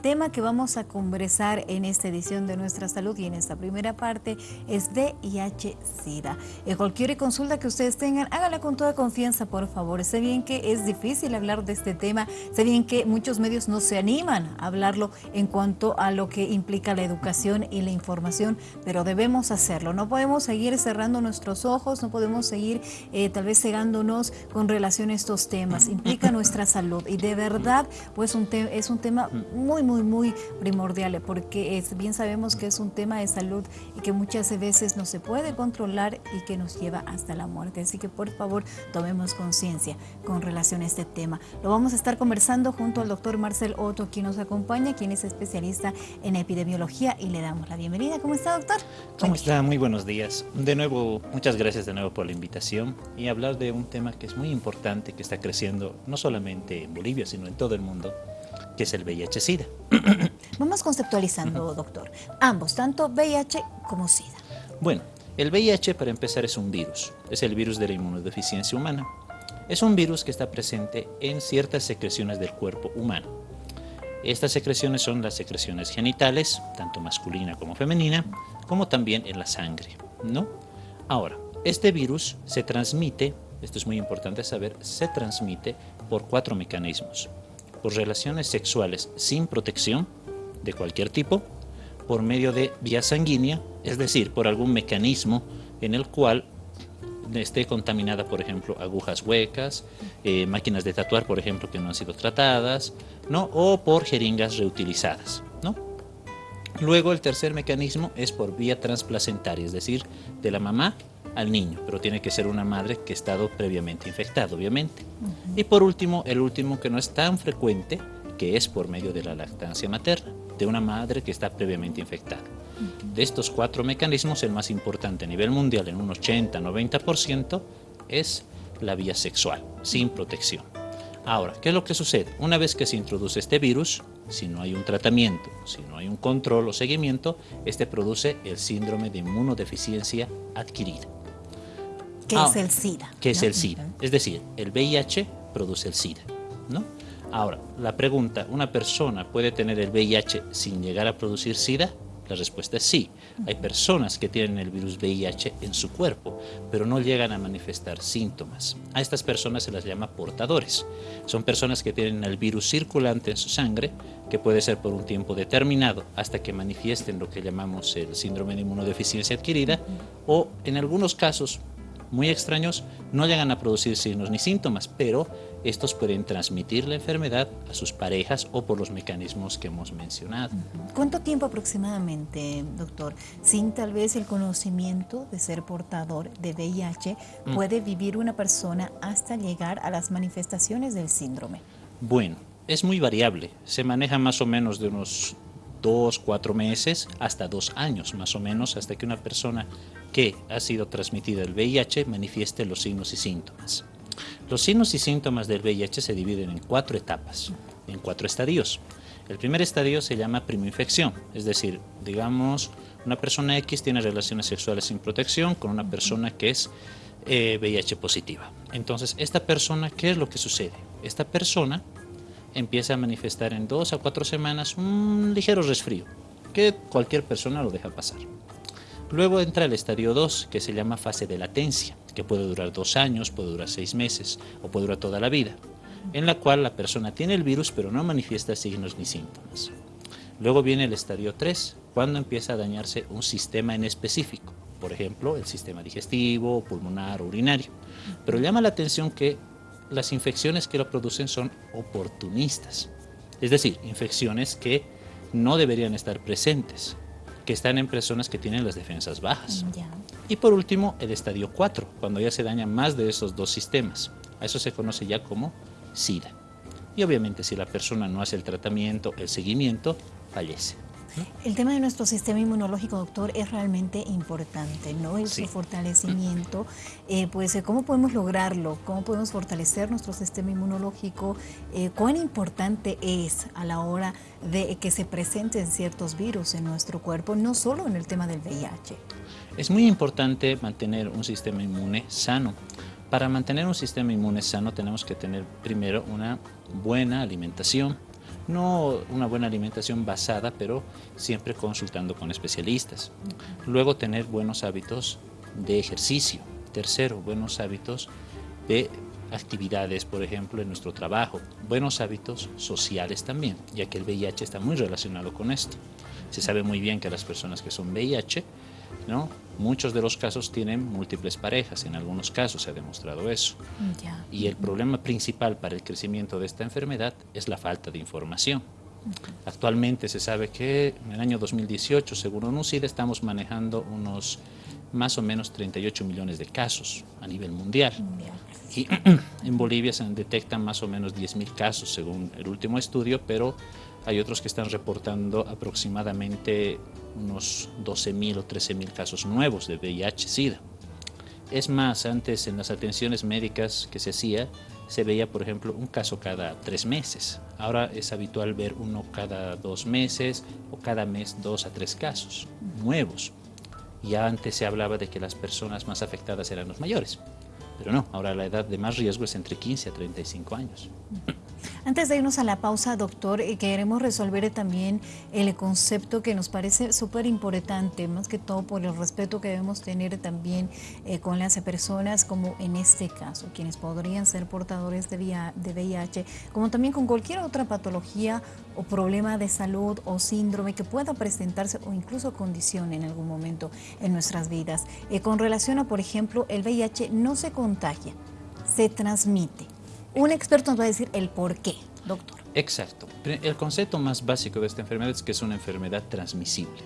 tema que vamos a conversar en esta edición de Nuestra Salud y en esta primera parte es VIH-Sida. Cualquier consulta que ustedes tengan, hágala con toda confianza, por favor. Sé bien que es difícil hablar de este tema, sé bien que muchos medios no se animan a hablarlo en cuanto a lo que implica la educación y la información, pero debemos hacerlo. No podemos seguir cerrando nuestros ojos, no podemos seguir eh, tal vez cegándonos con relación a estos temas. Implica nuestra salud y de verdad pues un es un tema muy, muy, muy primordial, porque es, bien sabemos que es un tema de salud y que muchas veces no se puede controlar y que nos lleva hasta la muerte. Así que por favor tomemos conciencia con relación a este tema. Lo vamos a estar conversando junto al doctor Marcel Otto, quien nos acompaña, quien es especialista en epidemiología y le damos la bienvenida. ¿Cómo está, doctor? ¿Cómo está? Muy buenos días. De nuevo, muchas gracias de nuevo por la invitación y hablar de un tema que es muy importante, que está creciendo no solamente en Bolivia, sino en todo el mundo, que es el VIH-Sida. Vamos conceptualizando, doctor. Ambos, tanto VIH como SIDA. Bueno, el VIH para empezar es un virus, es el virus de la inmunodeficiencia humana. Es un virus que está presente en ciertas secreciones del cuerpo humano. Estas secreciones son las secreciones genitales, tanto masculina como femenina, como también en la sangre, ¿no? Ahora, este virus se transmite, esto es muy importante saber, se transmite por cuatro mecanismos por relaciones sexuales sin protección de cualquier tipo, por medio de vía sanguínea, es decir, por algún mecanismo en el cual esté contaminada, por ejemplo, agujas huecas, eh, máquinas de tatuar, por ejemplo, que no han sido tratadas, ¿no? o por jeringas reutilizadas. ¿no? Luego el tercer mecanismo es por vía transplacentaria, es decir, de la mamá al niño, pero tiene que ser una madre que ha estado previamente infectada, obviamente. Y por último, el último que no es tan frecuente, que es por medio de la lactancia materna, de una madre que está previamente infectada. De estos cuatro mecanismos, el más importante a nivel mundial, en un 80-90%, es la vía sexual, sin protección. Ahora, ¿qué es lo que sucede? Una vez que se introduce este virus, si no hay un tratamiento, si no hay un control o seguimiento, este produce el síndrome de inmunodeficiencia adquirida. ¿Qué es el SIDA? ¿Qué es el SIDA? Es decir, el VIH produce el SIDA, ¿no? Ahora, la pregunta, ¿una persona puede tener el VIH sin llegar a producir SIDA? La respuesta es sí. Hay personas que tienen el virus VIH en su cuerpo, pero no llegan a manifestar síntomas. A estas personas se las llama portadores. Son personas que tienen el virus circulante en su sangre, que puede ser por un tiempo determinado hasta que manifiesten lo que llamamos el síndrome de inmunodeficiencia adquirida, o en algunos casos muy extraños no llegan a producir signos ni síntomas, pero estos pueden transmitir la enfermedad a sus parejas o por los mecanismos que hemos mencionado. ¿Cuánto tiempo aproximadamente, doctor, sin tal vez el conocimiento de ser portador de VIH, mm. puede vivir una persona hasta llegar a las manifestaciones del síndrome? Bueno, es muy variable. Se maneja más o menos de unos dos, cuatro meses, hasta dos años más o menos, hasta que una persona que ha sido transmitida el VIH manifieste los signos y síntomas. Los signos y síntomas del VIH se dividen en cuatro etapas, en cuatro estadios. El primer estadio se llama primoinfección, es decir, digamos, una persona X tiene relaciones sexuales sin protección con una persona que es VIH eh, positiva. Entonces, esta persona, ¿qué es lo que sucede? Esta persona empieza a manifestar en dos a cuatro semanas un ligero resfrío, que cualquier persona lo deja pasar. Luego entra el estadio 2, que se llama fase de latencia, que puede durar dos años, puede durar seis meses o puede durar toda la vida, en la cual la persona tiene el virus pero no manifiesta signos ni síntomas. Luego viene el estadio 3, cuando empieza a dañarse un sistema en específico, por ejemplo, el sistema digestivo, pulmonar o urinario. Pero llama la atención que las infecciones que lo producen son oportunistas, es decir, infecciones que no deberían estar presentes, que están en personas que tienen las defensas bajas. Y por último, el estadio 4, cuando ya se dañan más de esos dos sistemas. A eso se conoce ya como SIDA. Y obviamente si la persona no hace el tratamiento, el seguimiento, fallece. El tema de nuestro sistema inmunológico, doctor, es realmente importante, ¿no? El su fortalecimiento, eh, pues, eh, ¿cómo podemos lograrlo? ¿Cómo podemos fortalecer nuestro sistema inmunológico? Eh, ¿Cuán importante es a la hora de que se presenten ciertos virus en nuestro cuerpo, no solo en el tema del VIH? Es muy importante mantener un sistema inmune sano. Para mantener un sistema inmune sano tenemos que tener primero una buena alimentación, No una buena alimentación basada, pero siempre consultando con especialistas. Luego tener buenos hábitos de ejercicio. Tercero, buenos hábitos de actividades, por ejemplo, en nuestro trabajo. Buenos hábitos sociales también, ya que el VIH está muy relacionado con esto. Se sabe muy bien que las personas que son VIH, ¿no? muchos de los casos tienen múltiples parejas, en algunos casos se ha demostrado eso. Y el problema principal para el crecimiento de esta enfermedad es la falta de información. Actualmente se sabe que en el año 2018, según UNUCID, estamos manejando unos más o menos 38 millones de casos a nivel mundial. Y en Bolivia se detectan más o menos 10.000 casos según el último estudio, pero hay otros que están reportando aproximadamente unos 12.000 o 13.000 casos nuevos de VIH-Sida. Es más, antes en las atenciones médicas que se hacía, se veía, por ejemplo, un caso cada tres meses. Ahora es habitual ver uno cada dos meses o cada mes dos a tres casos nuevos. Ya antes se hablaba de que las personas más afectadas eran los mayores, pero no, ahora la edad de más riesgo es entre 15 a 35 años. Antes de irnos a la pausa, doctor, eh, queremos resolver también el concepto que nos parece súper importante, más que todo por el respeto que debemos tener también eh, con las personas, como en este caso, quienes podrían ser portadores de VIH, como también con cualquier otra patología o problema de salud o síndrome que pueda presentarse o incluso condición en algún momento en nuestras vidas. Eh, con relación a, por ejemplo, el VIH no se contagia, se transmite. Un experto nos va a decir el por qué, doctor. Exacto. El concepto más básico de esta enfermedad es que es una enfermedad transmisible.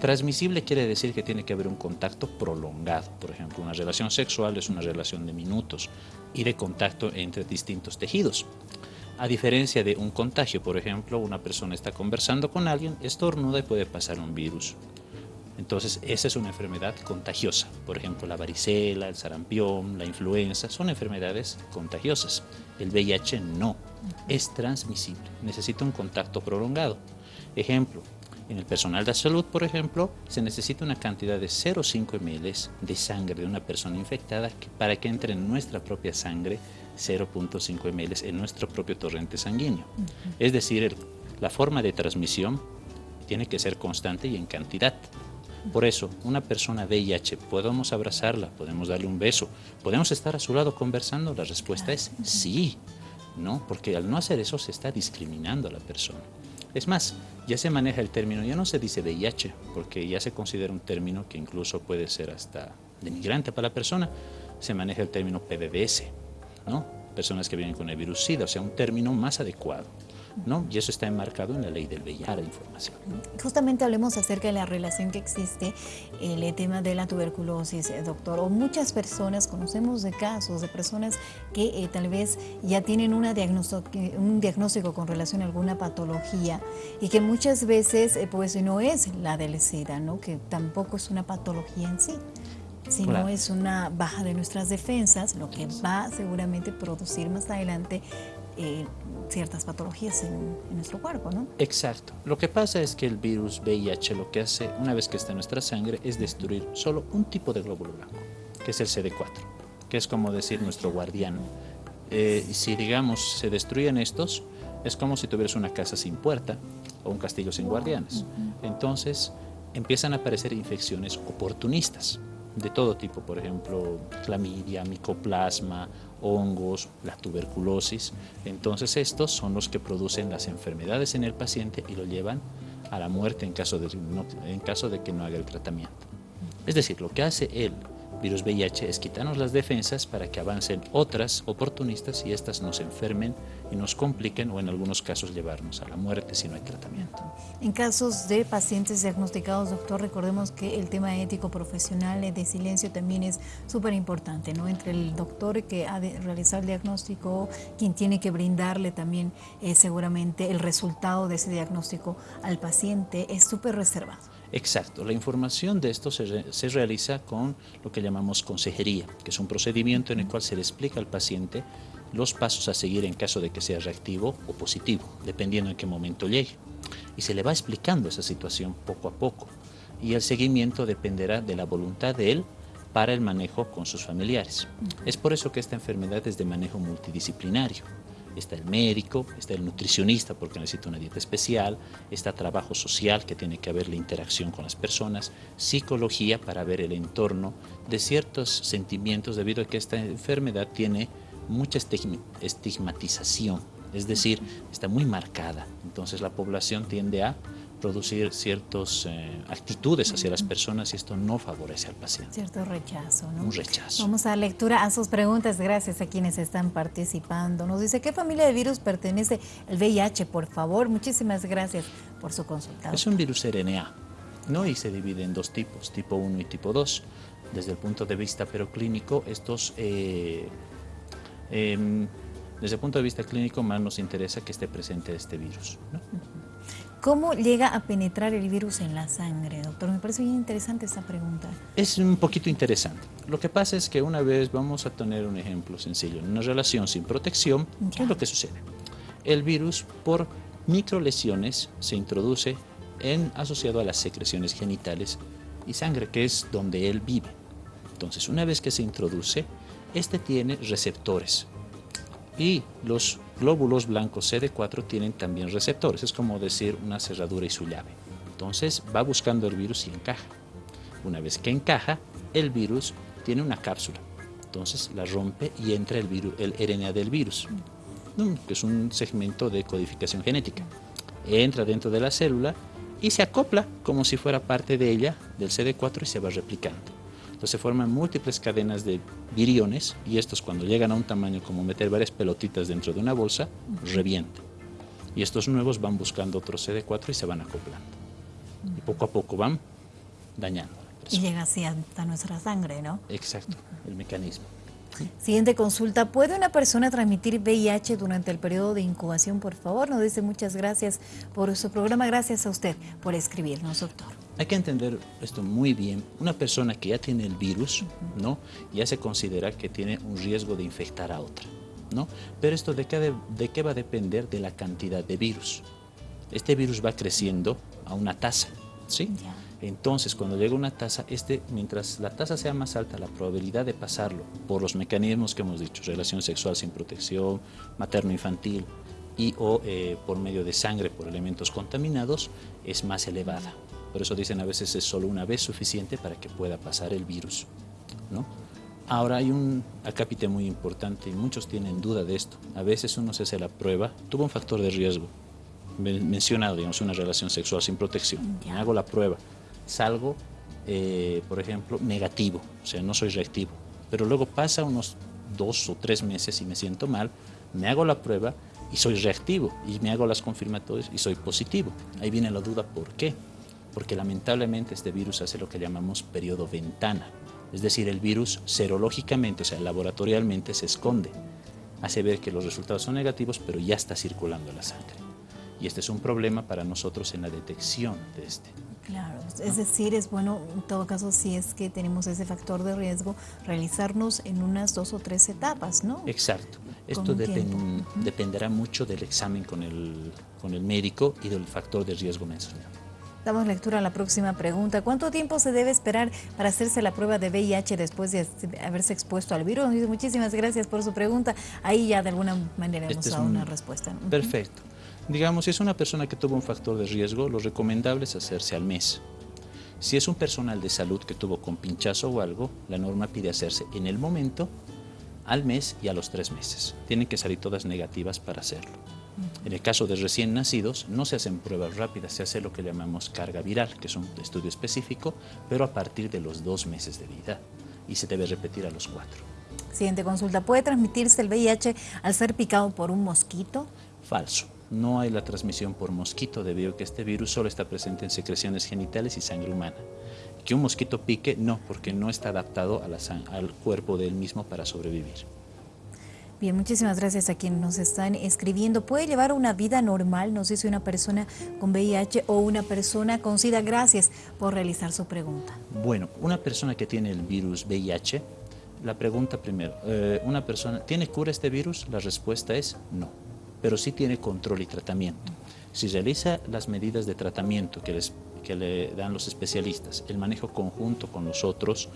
Transmisible quiere decir que tiene que haber un contacto prolongado. Por ejemplo, una relación sexual es una relación de minutos y de contacto entre distintos tejidos. A diferencia de un contagio, por ejemplo, una persona está conversando con alguien, estornuda y puede pasar un virus. Entonces, esa es una enfermedad contagiosa. Por ejemplo, la varicela, el sarampión, la influenza, son enfermedades contagiosas. El VIH no, es transmisible, necesita un contacto prolongado. Ejemplo, en el personal de salud, por ejemplo, se necesita una cantidad de 0,5 ml de sangre de una persona infectada para que entre en nuestra propia sangre 0.5 ml en nuestro propio torrente sanguíneo. Es decir, la forma de transmisión tiene que ser constante y en cantidad. Por eso, una persona VIH, podemos abrazarla, podemos darle un beso, podemos estar a su lado conversando, la respuesta es sí, ¿no? Porque al no hacer eso se está discriminando a la persona. Es más, ya se maneja el término, ya no se dice VIH, porque ya se considera un término que incluso puede ser hasta denigrante para la persona, se maneja el término PBBS, ¿no? Personas que viven con el virus SIDA, o sea, un término más adecuado. ¿No? Y eso está enmarcado en la ley del VIH, la información. Justamente hablemos acerca de la relación que existe el tema de la tuberculosis, eh, doctor. O muchas personas, conocemos de casos de personas que eh, tal vez ya tienen una un diagnóstico con relación a alguna patología y que muchas veces eh, pues no es la del SIDA, ¿no? Que tampoco es una patología en sí sino es una baja de nuestras defensas, lo que va seguramente producir más adelante eh, ciertas patologías en, nuestro cuerpo, ¿no? Exacto. Lo que pasa es que el virus VIH lo que hace una vez que está en nuestra sangre es destruir solo un tipo de glóbulo blanco, que es el CD4, que es como decir nuestro guardián. Eh, si digamos se destruyen estos, es como si tuvieras una casa sin puerta o un castillo sin guardianes. Entonces empiezan a aparecer infecciones oportunistas de todo tipo, por ejemplo, clamidia, micoplasma, hongos, la tuberculosis. Entonces estos son los que producen las enfermedades en el paciente y lo llevan a la muerte en caso de, en caso de que no haga el tratamiento. Es decir, lo que hace él virus VIH es quitarnos las defensas para que avancen otras oportunistas y estas nos enfermen y nos compliquen o en algunos casos llevarnos a la muerte si no hay tratamiento. En casos de pacientes diagnosticados, doctor, recordemos que el tema ético profesional de silencio también es súper importante, ¿no? Entre el doctor que ha de realizar el diagnóstico, quien tiene que brindarle también eh, seguramente el resultado de ese diagnóstico al paciente, es súper reservado. Exacto, la información de esto se, realiza con lo que llamamos consejería, que es un procedimiento en el cual se le explica al paciente los pasos a seguir en caso de que sea reactivo o positivo, dependiendo en qué momento llegue. Y se le va explicando esa situación poco a poco. Y el seguimiento dependerá de la voluntad de él para el manejo con sus familiares. Es por eso que esta enfermedad es de manejo multidisciplinario. Está el médico, está el nutricionista porque necesita una dieta especial, está trabajo social que tiene que haber la interacción con las personas, psicología para ver el entorno de ciertos sentimientos debido a que esta enfermedad tiene mucha estigmatización, es decir, está muy marcada. Entonces la población tiende a producir ciertas eh, actitudes hacia las personas y esto no favorece al paciente. Cierto rechazo, ¿no? Un rechazo. Vamos a lectura a sus preguntas. Gracias a quienes están participando. Nos dice, ¿qué familia de virus pertenece el VIH? Por favor, muchísimas gracias por su consulta. Es un virus RNA, ¿no? Y se divide en dos tipos, tipo 1 y tipo 2. Desde el punto de vista pero clínico, estos... Eh, em, desde el punto de vista clínico, más nos interesa que esté presente este virus. ¿no? ¿Cómo llega a penetrar el virus en la sangre, doctor? Me parece bien interesante esta pregunta. Es un poquito interesante. Lo que pasa es que una vez, vamos a tener un ejemplo sencillo, en una relación sin protección, ¿qué es lo que sucede? El virus por microlesiones se introduce en, asociado a las secreciones genitales y sangre, que es donde él vive. Entonces, una vez que se introduce, este tiene receptores y los glóbulos blancos CD4 tienen también receptores, es como decir una cerradura y su llave. Entonces va buscando el virus y encaja. Una vez que encaja, el virus tiene una cápsula. Entonces la rompe y entra el, virus, el RNA del virus, que es un segmento de codificación genética. Entra dentro de la célula y se acopla como si fuera parte de ella, del CD4, y se va replicando. Entonces se forman múltiples cadenas de viriones y estos cuando llegan a un tamaño como meter varias pelotitas dentro de una bolsa, revientan. Y estos nuevos van buscando otro CD4 y se van acoplando. Y poco a poco van dañando. Y llega así hasta nuestra sangre, ¿no? Exacto, el mecanismo. Siguiente consulta. ¿Puede una persona transmitir VIH durante el periodo de incubación, por favor? Nos dice muchas gracias por su programa. Gracias a usted por escribirnos, doctor. Hay que entender esto muy bien. Una persona que ya tiene el virus, ¿no? Ya se considera que tiene un riesgo de infectar a otra, ¿no? Pero esto de qué, de qué va a depender de la cantidad de virus. Este virus va creciendo a una tasa, ¿sí? Entonces, cuando llega una tasa, este, mientras la tasa sea más alta, la probabilidad de pasarlo por los mecanismos que hemos dicho, relación sexual sin protección, materno-infantil y o eh, por medio de sangre por elementos contaminados, es más elevada. Por eso dicen a veces es solo una vez suficiente para que pueda pasar el virus. ¿no? Ahora hay un acápite muy importante y muchos tienen duda de esto. A veces uno se hace la prueba, tuvo un factor de riesgo, mencionado, digamos, una relación sexual sin protección. Me hago la prueba salgo, eh, por ejemplo, negativo, o sea, no soy reactivo. Pero luego pasa unos dos o tres meses y me siento mal, me hago la prueba y soy reactivo y me hago las confirmatorias y soy positivo. Ahí viene la duda, ¿por qué? Porque lamentablemente este virus hace lo que llamamos periodo ventana. Es decir, el virus serológicamente, o sea, laboratorialmente se esconde. Hace ver que los resultados son negativos, pero ya está circulando la sangre. Y este es un problema para nosotros en la detección de este. Claro, es decir, es bueno, en todo caso, si es que tenemos ese factor de riesgo, realizarnos en unas dos o tres etapas, ¿no? Exacto. Esto dependerá mucho del examen con el, con el médico y del factor de riesgo mencionado. Damos lectura a la próxima pregunta. ¿Cuánto tiempo se debe esperar para hacerse la prueba de VIH después de haberse expuesto al virus? Muchísimas gracias por su pregunta. Ahí ya de alguna manera hemos este dado una respuesta. Perfecto. Digamos, si es una persona que tuvo un factor de riesgo, lo recomendable es hacerse al mes. Si es un personal de salud que tuvo con pinchazo o algo, la norma pide hacerse en el momento, al mes y a los tres meses. Tienen que salir todas negativas para hacerlo. En el caso de recién nacidos, no se hacen pruebas rápidas, se hace lo que llamamos carga viral, que es un estudio específico, pero a partir de los dos meses de vida y se debe repetir a los cuatro. Siguiente consulta, ¿puede transmitirse el VIH al ser picado por un mosquito? Falso no hay la transmisión por mosquito debido a que este virus solo está presente en secreciones genitales y sangre humana. Que un mosquito pique, no, porque no está adaptado al cuerpo del mismo para sobrevivir. Bien, muchísimas gracias a quienes nos están escribiendo. ¿Puede llevar una vida normal, no sé si una persona con VIH o una persona con SIDA? Gracias por realizar su pregunta. Bueno, una persona que tiene el virus VIH, la pregunta primero, eh, ¿una persona tiene cura este virus? La respuesta es no pero sí tiene control y tratamiento. Si realiza las medidas de tratamiento que, les, que le dan los especialistas, el manejo conjunto con los otros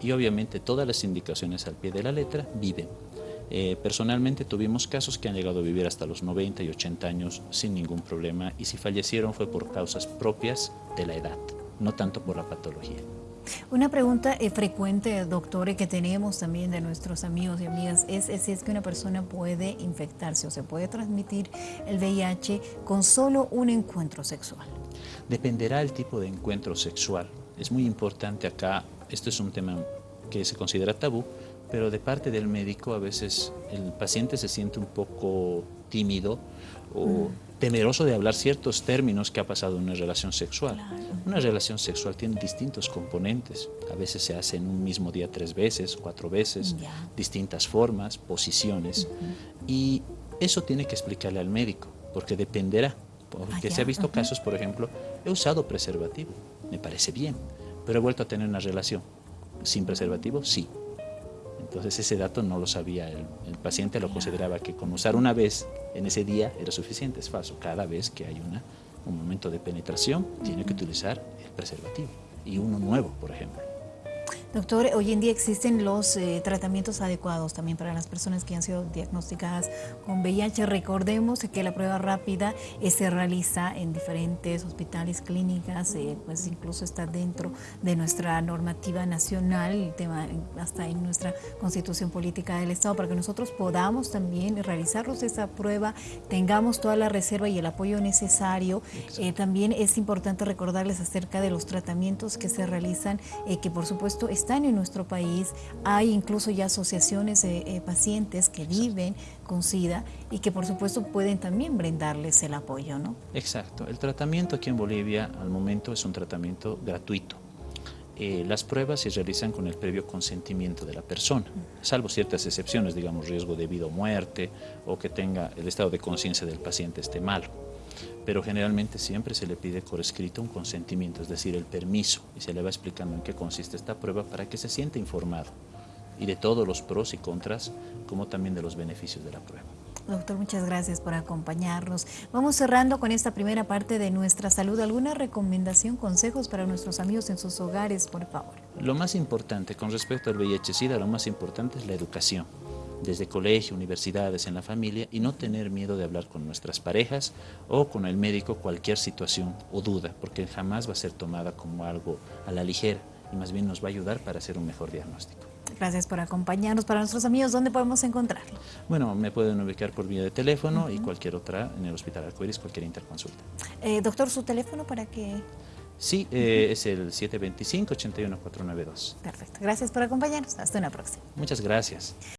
y obviamente todas las indicaciones al pie de la letra, vive. Eh, personalmente tuvimos casos que han llegado a vivir hasta los 90 y 80 años sin ningún problema y si fallecieron fue por causas propias de la edad, no tanto por la patología. Una pregunta eh, frecuente, doctor, que tenemos también de nuestros amigos y amigas es, si es que una persona puede infectarse o se puede transmitir el VIH con solo un encuentro sexual. Dependerá el tipo de encuentro sexual. Es muy importante acá, esto es un tema que se considera tabú, pero de parte del médico a veces el paciente se siente un poco tímido o mm. temeroso de hablar ciertos términos que ha pasado en una relación sexual. Una relación sexual tiene distintos componentes. A veces se hace en un mismo día tres veces, cuatro veces, distintas formas, posiciones. Y eso tiene que explicarle al médico, porque dependerá. Porque se ha visto casos, por ejemplo, he usado preservativo, me parece bien, pero he vuelto a tener una relación sin preservativo, sí. Entonces ese dato no lo sabía el, paciente, lo consideraba que con usar una vez en ese día era suficiente, es falso. Cada vez que hay una, un momento de penetración tiene que utilizar el preservativo y uno nuevo, por ejemplo. Doctor, hoy en día existen los eh, tratamientos adecuados también para las personas que han sido diagnosticadas con VIH. Recordemos que la prueba rápida eh, se realiza en diferentes hospitales, clínicas, eh, pues incluso está dentro de nuestra normativa nacional, el tema hasta en nuestra constitución política del Estado, para que nosotros podamos también realizarnos esa prueba, tengamos toda la reserva y el apoyo necesario. también es importante recordarles acerca de los tratamientos que se realizan, que por supuesto están en nuestro país. Hay incluso ya asociaciones de eh, pacientes que viven con SIDA y que por supuesto pueden también brindarles el apoyo, ¿no? Exacto. El tratamiento aquí en Bolivia al momento es un tratamiento gratuito. Eh, las pruebas se realizan con el previo consentimiento de la persona, salvo ciertas excepciones, digamos riesgo de vida o muerte o que tenga el estado de conciencia del paciente esté malo pero generalmente siempre se le pide por escrito un consentimiento, es decir, el permiso, y se le va explicando en qué consiste esta prueba para que se sienta informado y de todos los pros y contras, como también de los beneficios de la prueba. Doctor, muchas gracias por acompañarnos. Vamos cerrando con esta primera parte de nuestra salud. ¿Alguna recomendación, consejos para nuestros amigos en sus hogares, por favor? Lo más importante con respecto al VIH-Sida, lo más importante es la educación desde colegio, universidades, en la familia y no tener miedo de hablar con nuestras parejas o con el médico cualquier situación o duda, porque jamás va a ser tomada como algo a la ligera y más bien nos va a ayudar para hacer un mejor diagnóstico. Gracias por acompañarnos. Para nuestros amigos, ¿dónde podemos encontrarlo? Bueno, me pueden ubicar por vía de teléfono y cualquier otra en el Hospital Arcoiris, cualquier interconsulta. Eh, doctor, ¿su teléfono para que...? Sí, eh, es el 725-81492. Perfecto. Gracias por acompañarnos. Hasta una próxima. Muchas gracias.